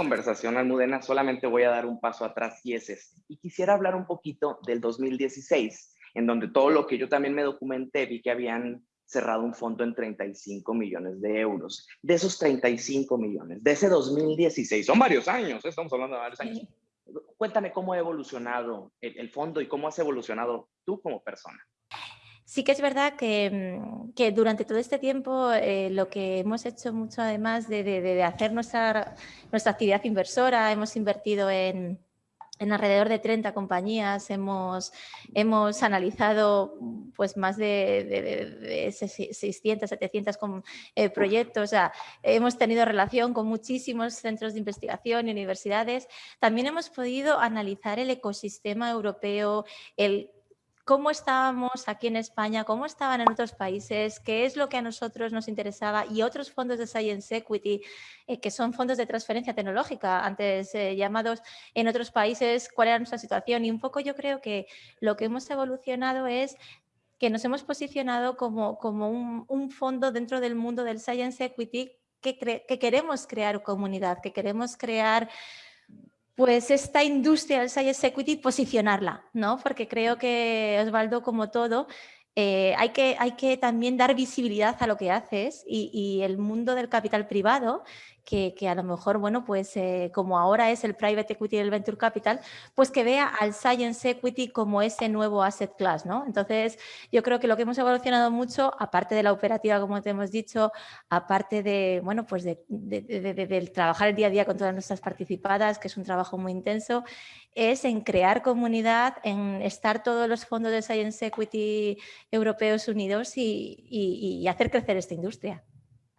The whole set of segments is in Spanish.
conversación, Almudena, solamente voy a dar un paso atrás y es este. Y quisiera hablar un poquito del 2016, en donde todo lo que yo también me documenté, vi que habían cerrado un fondo en 35 millones de euros. De esos 35 millones, de ese 2016, son varios años, ¿eh? estamos hablando de varios años. Cuéntame cómo ha evolucionado el, fondo y cómo has evolucionado tú como persona. Sí que es verdad que, mm, que durante todo este tiempo eh, lo que hemos hecho mucho, además de, de, hacer nuestra, nuestra actividad inversora, hemos invertido en, en alrededor de 30 compañías, hemos, hemos analizado pues, más de, de, 600, 700 con, eh, proyectos, o sea, hemos tenido relación con muchísimos centros de investigación y universidades. También hemos podido analizar el ecosistema europeo, el cómo estábamos aquí en España, cómo estaban en otros países, qué es lo que a nosotros nos interesaba y otros fondos de Science Equity, eh, que son fondos de transferencia tecnológica, antes eh, llamados en otros países, cuál era nuestra situación. Y un poco yo creo que lo que hemos evolucionado es que nos hemos posicionado como, como un, fondo dentro del mundo del Science Equity que, que queremos crear comunidad, que queremos crear pues esta industria del Science Equity posicionarla, ¿no? Porque creo que Osvaldo, como todo, eh, hay, que, hay que también dar visibilidad a lo que haces y, y el mundo del capital privado que, a lo mejor, bueno, pues eh, como ahora es el Private Equity y el Venture Capital, pues que vea al Science Equity como ese nuevo asset class, ¿no? Entonces, yo creo que lo que hemos evolucionado mucho, aparte de la operativa, como te hemos dicho, aparte de, bueno, pues de, del trabajar el día a día con todas nuestras participadas, que es un trabajo muy intenso, es en crear comunidad, en estar todos los fondos de Science Equity europeos unidos y hacer crecer esta industria.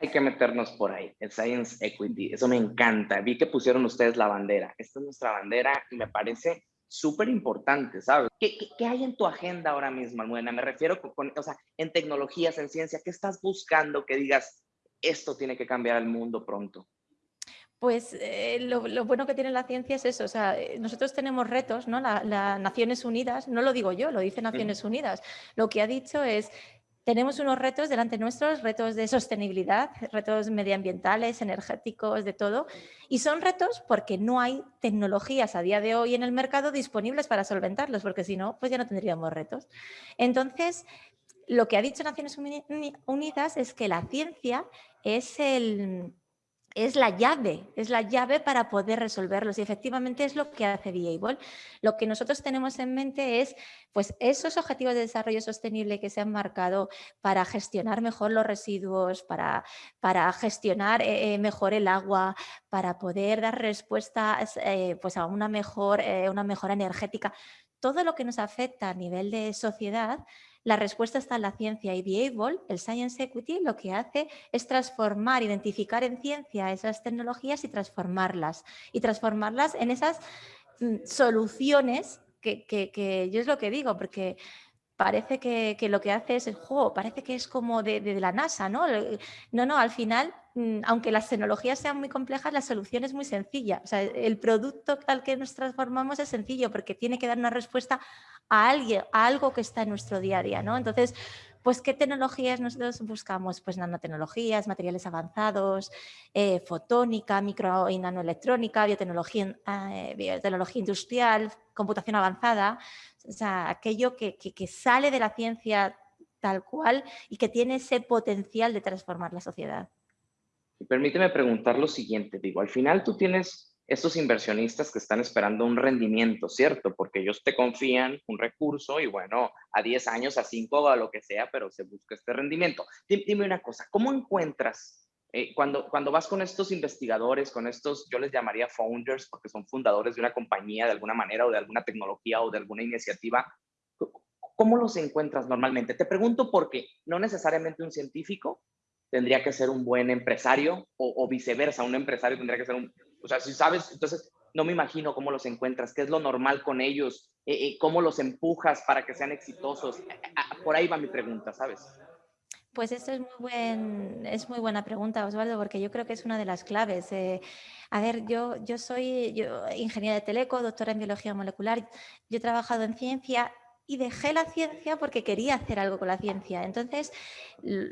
Hay que meternos por ahí, el Science Equity, eso me encanta. Vi que pusieron ustedes la bandera. Esta es nuestra bandera y me parece súper importante, ¿sabes? ¿Qué, ¿Qué, hay en tu agenda ahora mismo, Almudena? Me refiero con, o sea, en tecnologías, en ciencia, ¿qué estás buscando que digas, esto tiene que cambiar el mundo pronto? Pues eh, lo, lo, bueno que tiene la ciencia es eso, o sea, eh, nosotros tenemos retos, ¿no? Las la Naciones Unidas, no lo digo yo, lo dice Naciones Unidas, lo que ha dicho es tenemos unos retos delante nuestros, retos de sostenibilidad, retos medioambientales, energéticos, de todo. Y son retos porque no hay tecnologías a día de hoy en el mercado disponibles para solventarlos, porque si no, pues ya no tendríamos retos. Entonces, lo que ha dicho Naciones Unidas es que la ciencia es el, es la llave, es la llave para poder resolverlos y efectivamente es lo que hace Viable. Lo que nosotros tenemos en mente es pues, esos objetivos de desarrollo sostenible que se han marcado para gestionar mejor los residuos, para, para gestionar eh, eh, mejor el agua, para poder dar respuestas eh, pues, a una, mejor, una mejora energética. Todo lo que nos afecta a nivel de sociedad la respuesta está en la ciencia y Viable, el Science Equity, lo que hace es transformar, identificar en ciencia esas tecnologías y transformarlas. Y transformarlas en esas mm, soluciones que, yo es lo que digo, porque parece que, lo que hace es el juego, parece que es como de, la NASA, ¿no? No, no, al final, mm, aunque las tecnologías sean muy complejas, la solución es muy sencilla. O sea, el producto al que nos transformamos es sencillo porque tiene que dar una respuesta a, alguien, a algo que está en nuestro día a día, ¿no? Entonces, pues, ¿qué tecnologías nosotros buscamos? Pues nanotecnologías, materiales avanzados, eh, fotónica, micro y nanoelectrónica, biotecnología, eh, biotecnología industrial, computación avanzada, o sea, aquello que, que sale de la ciencia tal cual y que tiene ese potencial de transformar la sociedad. Permíteme preguntar lo siguiente, digo, al final tú tienes estos inversionistas que están esperando un rendimiento, ¿cierto? Porque ellos te confían un recurso y bueno, a 10 años, a 5 a lo que sea, pero se busca este rendimiento. Dime una cosa, ¿cómo encuentras eh, cuando, cuando vas con estos investigadores, con estos, yo les llamaría founders, porque son fundadores de una compañía de alguna manera o de alguna tecnología o de alguna iniciativa, ¿cómo los encuentras normalmente? Te pregunto porque no necesariamente un científico tendría que ser un buen empresario o, viceversa, un empresario tendría que ser un, o sea, si sabes, entonces no me imagino cómo los encuentras, qué es lo normal con ellos, eh, eh, cómo los empujas para que sean exitosos. Por ahí va mi pregunta, ¿sabes? Pues esto es muy, buen, es muy buena pregunta, Osvaldo, porque yo creo que es una de las claves. a ver, yo, yo soy yo, ingeniera de teleco, doctora en biología molecular. Yo he trabajado en ciencia y dejé la ciencia porque quería hacer algo con la ciencia. Entonces,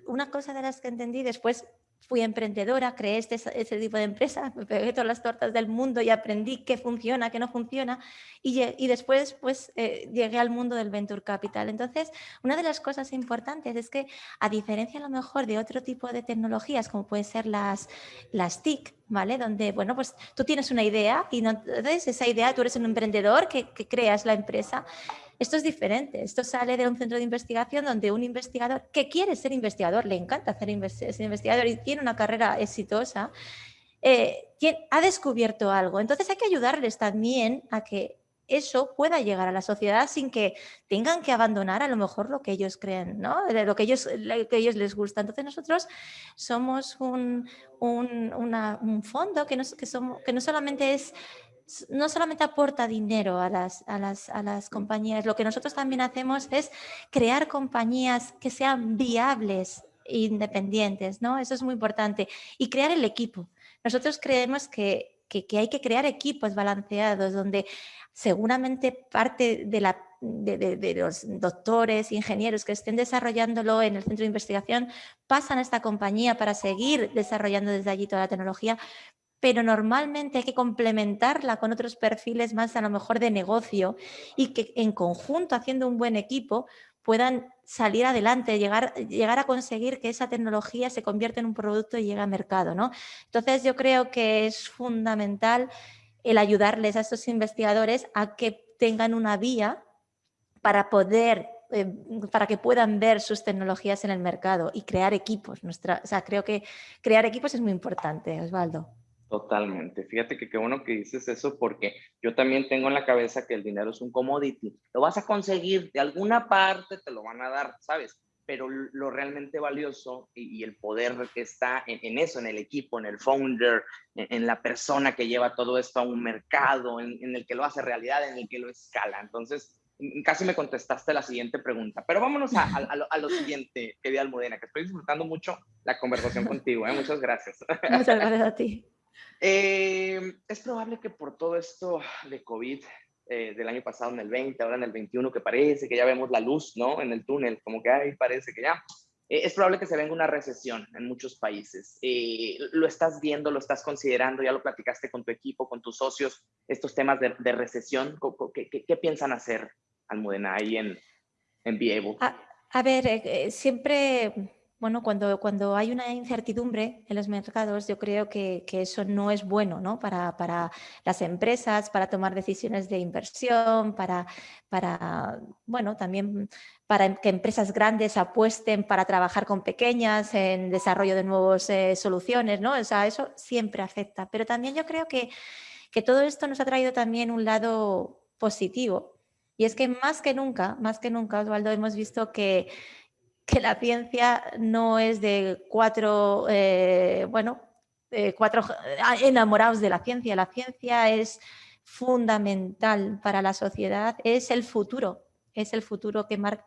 una cosa de las que entendí después fui emprendedora, creé este, ese tipo de empresa, me pegué todas las tortas del mundo y aprendí qué funciona, qué no funciona y, y después pues eh, llegué al mundo del Venture Capital. Entonces, una de las cosas importantes es que a diferencia a lo mejor de otro tipo de tecnologías como pueden ser las, las TIC, ¿vale? Donde, bueno, pues tú tienes una idea y no, entonces esa idea, tú eres un emprendedor que, que creas la empresa esto es diferente, esto sale de un centro de investigación donde un investigador que quiere ser investigador, le encanta ser investigador y tiene una carrera exitosa, eh, ha descubierto algo. Entonces hay que ayudarles también a que eso pueda llegar a la sociedad sin que tengan que abandonar a lo mejor lo que ellos creen, ¿no? lo, que ellos, que ellos les gusta. Entonces nosotros somos un, fondo que que no solamente es no solamente aporta dinero a las, a, las, a las, compañías, lo que nosotros también hacemos es crear compañías que sean viables e independientes, ¿no? Eso es muy importante. Y crear el equipo. Nosotros creemos que, que, hay que crear equipos balanceados donde seguramente parte de, la, de, de, los doctores, ingenieros que estén desarrollándolo en el centro de investigación pasan a esta compañía para seguir desarrollando desde allí toda la tecnología, pero normalmente hay que complementarla con otros perfiles más a lo mejor de negocio y que en conjunto, haciendo un buen equipo, puedan salir adelante, llegar, a conseguir que esa tecnología se convierta en un producto y llegue al mercado. ¿no? Entonces yo creo que es fundamental el ayudarles a estos investigadores a que tengan una vía para poder eh, para que puedan ver sus tecnologías en el mercado y crear equipos. Nuestra, o sea, creo que crear equipos es muy importante, Osvaldo. Totalmente. Fíjate que qué bueno que dices eso porque yo también tengo en la cabeza que el dinero es un commodity. Lo vas a conseguir, de alguna parte te lo van a dar, ¿sabes? Pero lo realmente valioso y, el poder que está en, eso, en el equipo, en el founder, en, la persona que lleva todo esto a un mercado, en, el que lo hace realidad, en el que lo escala. Entonces, casi me contestaste la siguiente pregunta, pero vámonos a, a, lo, siguiente, querida Almudena, que estoy disfrutando mucho la conversación contigo. ¿eh? Muchas gracias. Muchas gracias a ti. Eh, es probable que por todo esto de COVID eh, del año pasado, en el 20, ahora en el 21, que parece que ya vemos la luz, ¿no? En el túnel, como que ahí parece que ya. Eh, es probable que se venga una recesión en muchos países. lo estás viendo, lo estás considerando, ya lo platicaste con tu equipo, con tus socios, estos temas de, recesión. ¿Qué, ¿Qué, piensan hacer, Almudena, ahí en, en Be a ver, siempre bueno, cuando, cuando hay una incertidumbre en los mercados, yo creo que, eso no es bueno ¿no? Para, para, las empresas, para tomar decisiones de inversión, para, para, bueno, también para que empresas grandes apuesten para trabajar con pequeñas en desarrollo de nuevas eh, soluciones, ¿no? O sea, eso siempre afecta. Pero también yo creo que, que todo esto nos ha traído también un lado positivo. Y es que más que nunca, más que nunca, Osvaldo, hemos visto que que la ciencia no es de cuatro, eh, bueno, cuatro ah, enamorados de la ciencia. La ciencia es fundamental para la sociedad, es el futuro, es el futuro que marca,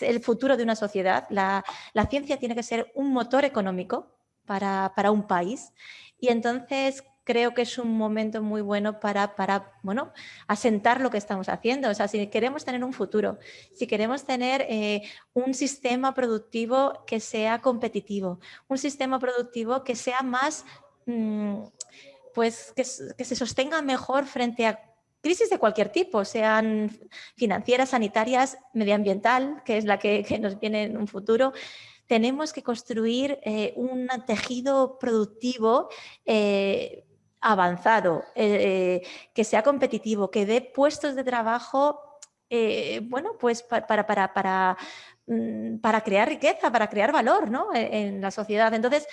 el futuro de una sociedad. La, la, ciencia tiene que ser un motor económico para, para un país y entonces creo que es un momento muy bueno para, para bueno, asentar lo que estamos haciendo. O sea, si queremos tener un futuro, si queremos tener eh, un sistema productivo que sea competitivo, un sistema productivo que sea más, mm, pues que, se sostenga mejor frente a crisis de cualquier tipo, sean financieras, sanitarias, medioambiental, que es la que, nos viene en un futuro, tenemos que construir eh, un tejido productivo eh, avanzado, eh, que sea competitivo, que dé puestos de trabajo, eh, bueno, pues para, para, para, mm, para, crear riqueza, para crear valor ¿no? E, en, la sociedad. Entonces,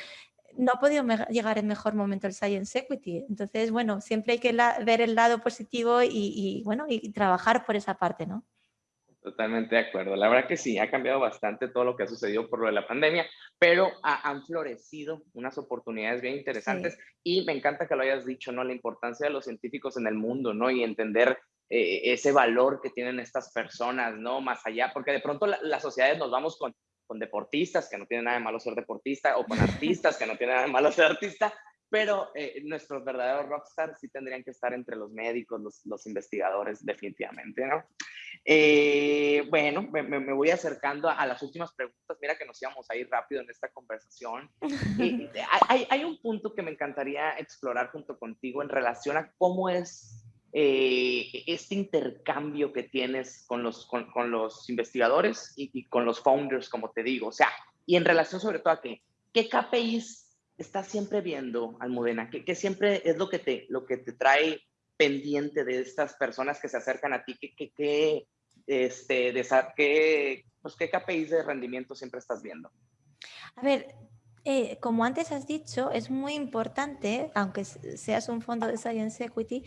no ha podido llegar en mejor momento el Science Equity. Entonces, bueno, siempre hay que ver el lado positivo y, y, bueno, y trabajar por esa parte, ¿no? Totalmente de acuerdo. La verdad que sí, ha cambiado bastante todo lo que ha sucedido por lo de la pandemia, pero han florecido unas oportunidades bien interesantes y me encanta que lo hayas dicho, ¿no? La importancia de los científicos en el mundo, ¿no? Y entender eh, ese valor que tienen estas personas, ¿no? Más allá, porque de pronto las sociedades nos vamos con, con deportistas, que no tienen nada de malo ser deportista, o con artistas, que no tienen nada de malo ser artista, pero eh, nuestros verdaderos rockstars sí tendrían que estar entre los médicos, los, los investigadores, definitivamente, ¿no? Eh, bueno, me, voy acercando a, las últimas preguntas. Mira que nos íbamos a ir rápido en esta conversación. hay, hay, un punto que me encantaría explorar junto contigo en relación a cómo es eh, este intercambio que tienes con los, con, con los investigadores y, con los founders, como te digo. O sea, y en relación sobre todo a que, ¿qué KPIs estás siempre viendo, Almudena? ¿Qué, ¿Qué, siempre es lo que, te, lo que te trae pendiente de estas personas que se acercan a ti? ¿Qué, qué, este, de, ¿qué, pues, ¿qué KPIs de rendimiento siempre estás viendo? A ver, eh, como antes has dicho, es muy importante, aunque seas un fondo de Science Equity,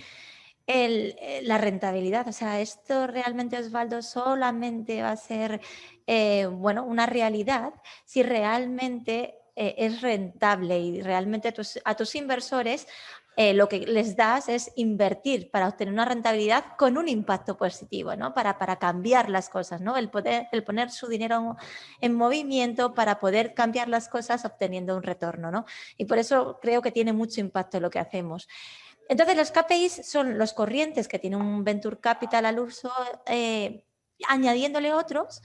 el, eh, la rentabilidad. O sea, esto realmente, Osvaldo, solamente va a ser eh, bueno, una realidad si realmente es rentable y realmente a tus inversores eh, lo que les das es invertir para obtener una rentabilidad con un impacto positivo, ¿no? para, para cambiar las cosas, ¿no? el, poder, el poner su dinero en movimiento para poder cambiar las cosas obteniendo un retorno. ¿no? Y por eso creo que tiene mucho impacto lo que hacemos. Entonces, los KPIs son los corrientes que tiene un Venture Capital al uso, eh, añadiéndole otros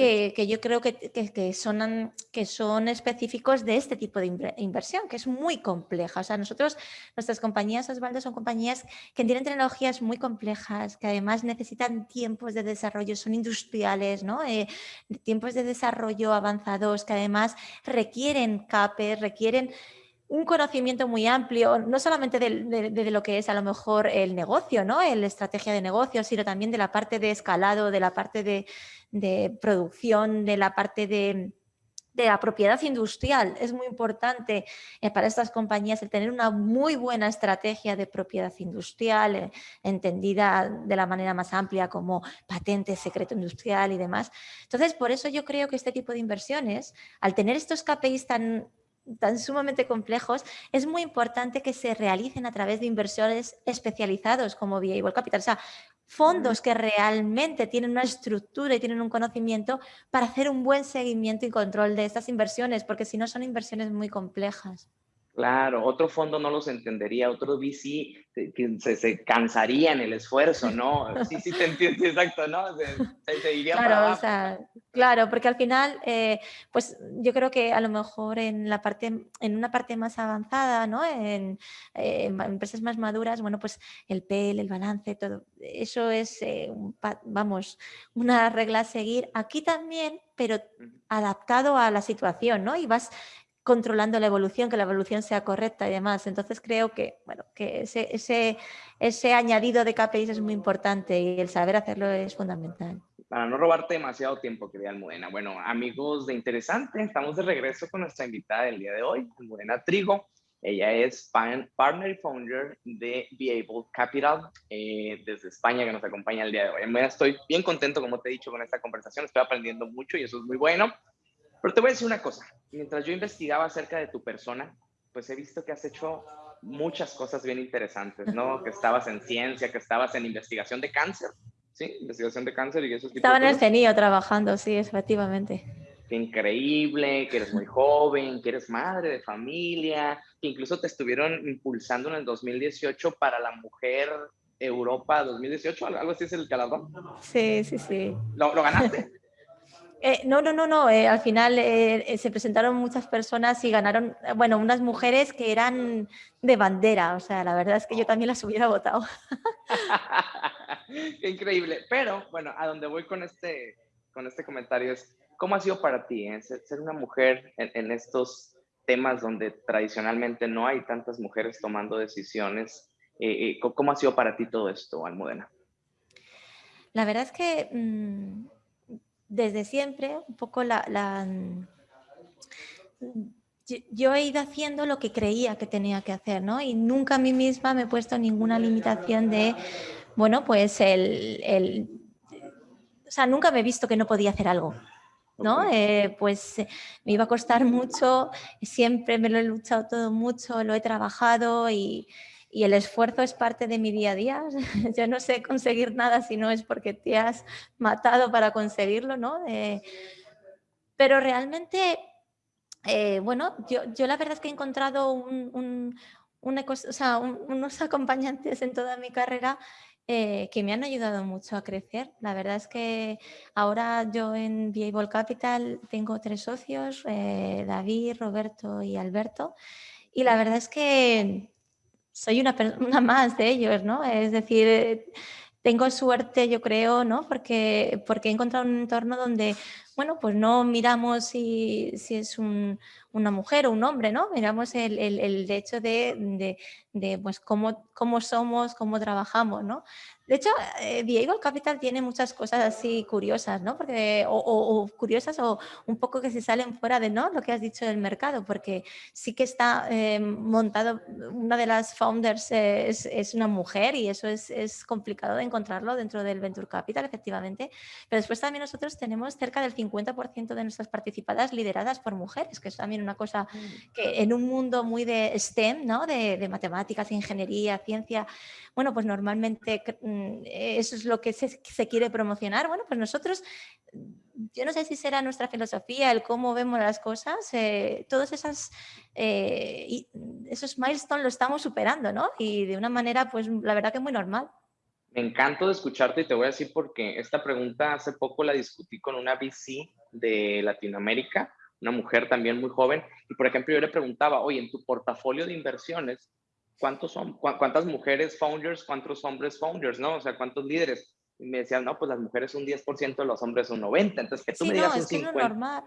que, yo creo que, que, son, que son específicos de este tipo de inversión, que es muy compleja. O sea, nosotros, nuestras compañías, Osvaldo, son compañías que tienen tecnologías muy complejas, que además necesitan tiempos de desarrollo, son industriales, ¿no? Eh, tiempos de desarrollo avanzados, que además requieren CAPE, requieren un conocimiento muy amplio, no solamente de, lo que es a lo mejor el negocio, ¿no? la estrategia de negocio, sino también de la parte de escalado, de la parte de, producción, de la parte de, la propiedad industrial. Es muy importante eh, para estas compañías el tener una muy buena estrategia de propiedad industrial, eh, entendida de la manera más amplia como patente, secreto industrial y demás. Entonces, por eso yo creo que este tipo de inversiones, al tener estos KPIs tan tan sumamente complejos, es muy importante que se realicen a través de inversores especializados como Viable Capital. O sea, fondos que realmente tienen una estructura y tienen un conocimiento para hacer un buen seguimiento y control de estas inversiones, porque si no son inversiones muy complejas. Claro, otro fondo no los entendería, otro VC que se, se cansaría en el esfuerzo, ¿no? Sí, sí, te entiendo, exacto, ¿no? Se, iría claro, para O sea, claro, porque al final, eh, pues yo creo que a lo mejor en la parte, en una parte más avanzada, ¿no? En, empresas más maduras, bueno, pues el PEL, el balance, todo, eso es, eh, vamos, una regla a seguir. Aquí también, pero adaptado a la situación, ¿no? Y vas controlando la evolución, que la evolución sea correcta y demás. Entonces creo que, bueno, que ese, ese, ese añadido de KPIs es muy importante y el saber hacerlo es fundamental. Para no robarte demasiado tiempo, querida Almudena. Bueno, amigos de Interesante, estamos de regreso con nuestra invitada del día de hoy, Almudena Trigo. Ella es partner y founder de Able Capital eh, desde España que nos acompaña el día de hoy. Almudena, estoy bien contento, como te he dicho, con esta conversación. Estoy aprendiendo mucho y eso es muy bueno. Pero te voy a decir una cosa, mientras yo investigaba acerca de tu persona, pues he visto que has hecho muchas cosas bien interesantes, ¿no? Que estabas en ciencia, que estabas en investigación de cáncer, ¿sí? Investigación de cáncer y eso. Estaba en el CENIO trabajando, sí, efectivamente. Qué increíble, que eres muy joven, que eres madre de familia, que incluso te estuvieron impulsando en el 2018 para la mujer Europa 2018, algo así es el galardón. Sí, sí, sí. ¿Lo, lo ganaste? Eh, no, no, no, no. Eh, al final eh, se presentaron muchas personas y ganaron, bueno, unas mujeres que eran de bandera. O sea, la verdad es que yo también las hubiera votado. Increíble. Pero, bueno, a donde voy con este, con este comentario es, ¿cómo ha sido para ti ser una mujer en, estos temas donde tradicionalmente no hay tantas mujeres tomando decisiones? ¿Cómo ha sido para ti todo esto, Almudena? La verdad es que... Mm, desde siempre, un poco la, yo, he ido haciendo lo que creía que tenía que hacer, ¿no? Y nunca a mí misma me he puesto ninguna limitación de, bueno, pues el, o sea, nunca me he visto que no podía hacer algo. ¿no? Eh, pues eh, me iba a costar mucho, siempre me lo he luchado todo mucho, lo he trabajado y, y el esfuerzo es parte de mi día a día. Yo no sé conseguir nada si no es porque te has matado para conseguirlo, ¿no? pero realmente, eh, bueno, yo, yo, la verdad es que he encontrado un, unos acompañantes en toda mi carrera eh, que me han ayudado mucho a crecer. La verdad es que ahora yo en Viable Capital tengo tres socios, eh, David, Roberto y Alberto, y la verdad es que soy una, una más de ellos, ¿no? Es decir, tengo suerte, yo creo, ¿no? Porque, porque he encontrado un entorno donde, bueno, pues no miramos si, si es una mujer o un hombre, ¿no? Miramos el, el, el hecho de, de, de, pues, cómo, cómo somos, cómo trabajamos, ¿no? De hecho, eh, Capital tiene muchas cosas así curiosas, ¿no? Porque, o, curiosas o un poco que se salen fuera de ¿no? lo que has dicho del mercado, porque sí que está eh, montado, una de las founders es, es una mujer y eso es, es, complicado de encontrarlo dentro del Venture Capital, efectivamente. Pero después también nosotros tenemos cerca del 50% de nuestras participadas lideradas por mujeres, que es también una cosa mm. que en un mundo muy de STEM, ¿no? de, de matemáticas, ingeniería, ciencia, bueno, pues normalmente mm, eso es lo que se, quiere promocionar. Bueno, pues nosotros, yo no sé si será nuestra filosofía, el cómo vemos las cosas, eh, todos esas, eh, esos milestones lo estamos superando, ¿no? Y de una manera, pues la verdad que muy normal. Me encanta de escucharte y te voy a decir porque esta pregunta hace poco la discutí con una VC de Latinoamérica, una mujer también muy joven, y por ejemplo yo le preguntaba, oye, en tu portafolio de inversiones, ¿cuántos son, cuántas mujeres founders, cuántos hombres founders, ¿no? O sea, ¿cuántos líderes? Y me decían, no, pues las mujeres un 10%, los hombres un 90%. Entonces, que tú me digas un 50%. normal.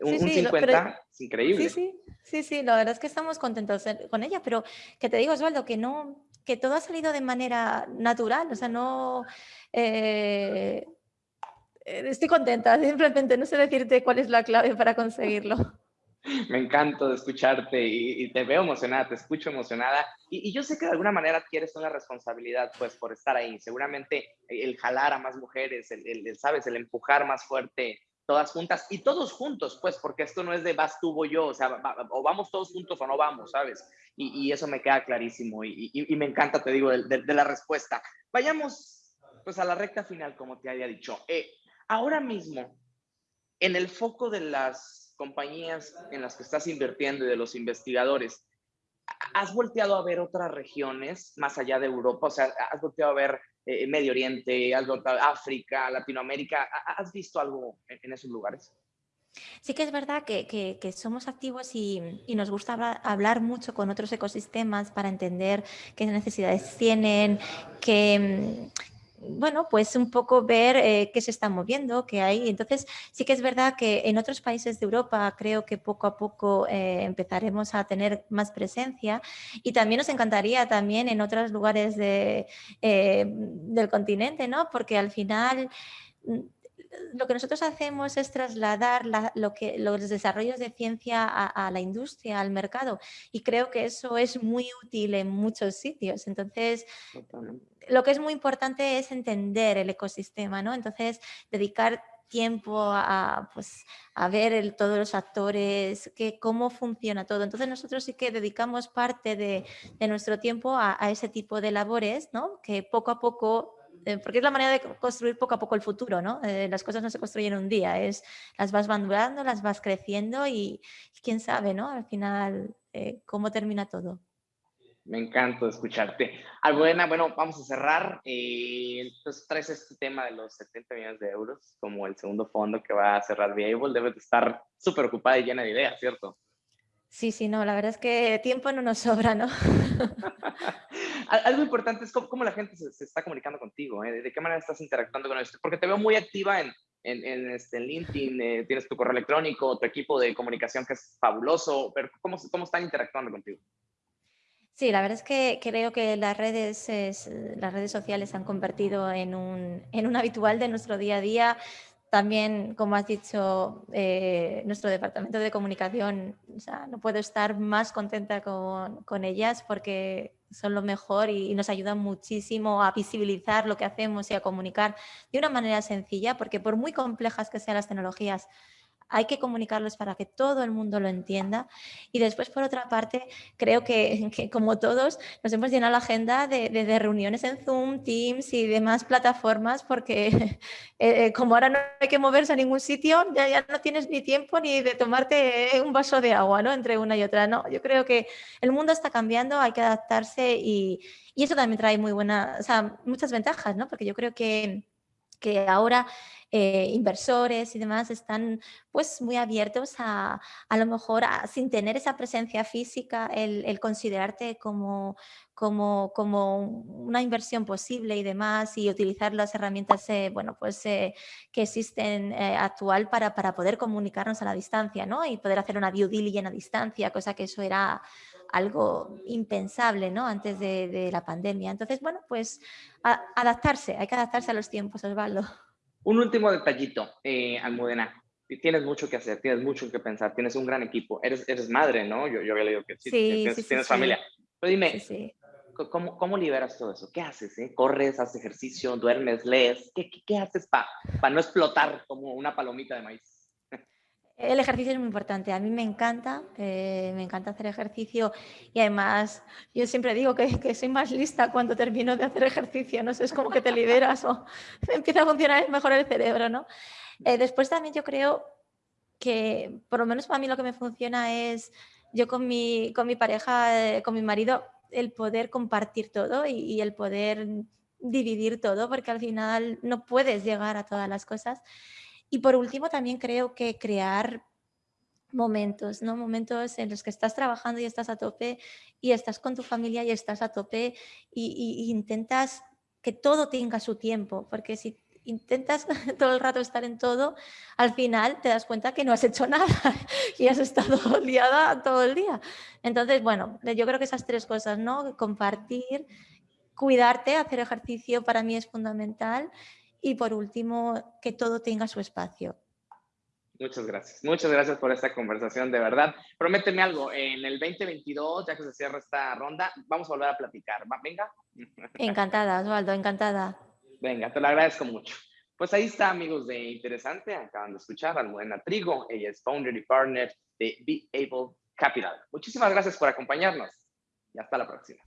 Un, 50 es increíble. Sí, sí, sí, sí, la verdad es que estamos contentos con ella, pero que te digo, Osvaldo, que no, que todo ha salido de manera natural, o sea, no... Eh, eh, estoy contenta, simplemente no sé decirte cuál es la clave para conseguirlo. Me encanta escucharte y, te veo emocionada, te escucho emocionada y, yo sé que de alguna manera quieres una responsabilidad pues por estar ahí. Seguramente el jalar a más mujeres, el, sabes, el empujar más fuerte todas juntas y todos juntos, pues, porque esto no es de vas tú o yo, o sea, o vamos todos juntos o no vamos, ¿sabes? Y, eso me queda clarísimo y, me encanta, te digo, de, la respuesta. Vayamos pues a la recta final, como te había dicho. Eh, ahora mismo, en el foco de las compañías en las que estás invirtiendo y de los investigadores, ¿has volteado a ver otras regiones más allá de Europa? O sea, ¿has volteado a ver eh, Medio Oriente, has volteado África, Latinoamérica? ¿Has visto algo en, esos lugares? Sí que es verdad que, que, somos activos y, y nos gusta hablar, mucho con otros ecosistemas para entender qué necesidades tienen, qué, bueno, pues un poco ver eh, qué se está moviendo, qué hay. Entonces, sí que es verdad que en otros países de Europa creo que poco a poco eh, empezaremos a tener más presencia y también nos encantaría también en otros lugares de, eh, del continente, ¿no? Porque al final mm, lo que nosotros hacemos es trasladar lo que, los desarrollos de ciencia a, la industria, al mercado, y creo que eso es muy útil en muchos sitios. Entonces, lo que es muy importante es entender el ecosistema, ¿no? Entonces, dedicar tiempo a, pues, a ver todos los actores, que, cómo funciona todo. Entonces nosotros sí que dedicamos parte de, nuestro tiempo a, a, ese tipo de labores, ¿no? que poco a poco eh, porque es la manera de construir poco a poco el futuro, ¿no? Eh, las cosas no se construyen un día, es las vas madurando, las vas creciendo y, quién sabe, ¿no? Al final, eh, cómo termina todo. Me encanta escucharte. Albuena, bueno, vamos a cerrar. entonces traes este tema de los 70 millones de euros como el segundo fondo que va a cerrar Viable. Debes de estar súper ocupada y llena de ideas, ¿cierto? Sí, sí, no, la verdad es que tiempo no nos sobra, ¿no? Algo importante es cómo, la gente se, está comunicando contigo, ¿eh? ¿De qué manera estás interactuando con esto? Porque te veo muy activa en, en, este, LinkedIn, eh, tienes tu correo electrónico, tu equipo de comunicación que es fabuloso, pero ¿cómo, cómo están interactuando contigo? Sí, la verdad es que creo que las redes, las redes sociales se han convertido en un, en un habitual de nuestro día a día. También, como has dicho, eh, nuestro departamento de comunicación, no puedo estar más contenta con, con ellas porque son lo mejor y, nos ayudan muchísimo a visibilizar lo que hacemos y a comunicar de una manera sencilla, porque por muy complejas que sean las tecnologías, hay que comunicarlos para que todo el mundo lo entienda. Y después, por otra parte, creo que, como todos, nos hemos llenado la agenda de, reuniones en Zoom, Teams y demás plataformas, porque eh, eh, como ahora no hay que moverse a ningún sitio, ya, ya, no tienes ni tiempo ni de tomarte un vaso de agua ¿no? entre una y otra. ¿no? Yo creo que el mundo está cambiando, hay que adaptarse y, y eso también trae muy buenas, o sea, muchas ventajas, ¿no? porque yo creo que que ahora eh, inversores y demás están pues muy abiertos a a lo mejor sin tener esa presencia física el, considerarte como, como, como, una inversión posible y demás y utilizar las herramientas eh, bueno, pues, eh, que existen actual para, para poder comunicarnos a la distancia ¿no? y poder hacer una due diligence a distancia, cosa que eso era algo impensable ¿no? antes de, la pandemia. Entonces, bueno, pues adaptarse, hay que adaptarse a los tiempos, Osvaldo. Un último detallito, eh, Almudena. Tienes mucho que hacer, tienes mucho que pensar, tienes un gran equipo. Eres, eres madre, ¿no? Yo, yo había leído que sí, tienes, familia. Pero dime, ¿cómo, ¿cómo, liberas todo eso? ¿Qué haces? Eh? ¿Corres, haces ejercicio, duermes, lees? ¿Qué, qué, qué haces para no explotar como una palomita de maíz? El ejercicio es muy importante. A mí me encanta, eh, me encanta hacer ejercicio y además yo siempre digo que, soy más lista cuando termino de hacer ejercicio. No sé, es como que te liberas o empieza a funcionar mejor el cerebro, ¿no? Eh, después también yo creo que, por lo menos para mí lo que me funciona es yo con mi, con mi pareja, eh, con mi marido, el poder compartir todo y el poder dividir todo, porque al final no puedes llegar a todas las cosas. Y por último, también creo que crear momentos, ¿no? Momentos en los que estás trabajando y estás a tope y estás con tu familia y estás a tope y, intentas que todo tenga su tiempo, porque si intentas todo el rato estar en todo, al final te das cuenta que no has hecho nada y has estado liada todo el día. Entonces, bueno, yo creo que esas tres cosas, ¿no? Compartir, cuidarte, hacer ejercicio para mí es fundamental y por último, que todo tenga su espacio. Muchas gracias. Muchas gracias por esta conversación, de verdad. Prométeme algo, en el 2022, ya que se cierra esta ronda, vamos a volver a platicar. Venga. Encantada, Osvaldo, encantada. Venga, te lo agradezco mucho. Pues ahí está, amigos de Interesante. Acaban de escuchar a Almudena Trigo. Ella es founder y partner de Be Able Capital. Muchísimas gracias por acompañarnos y hasta la próxima.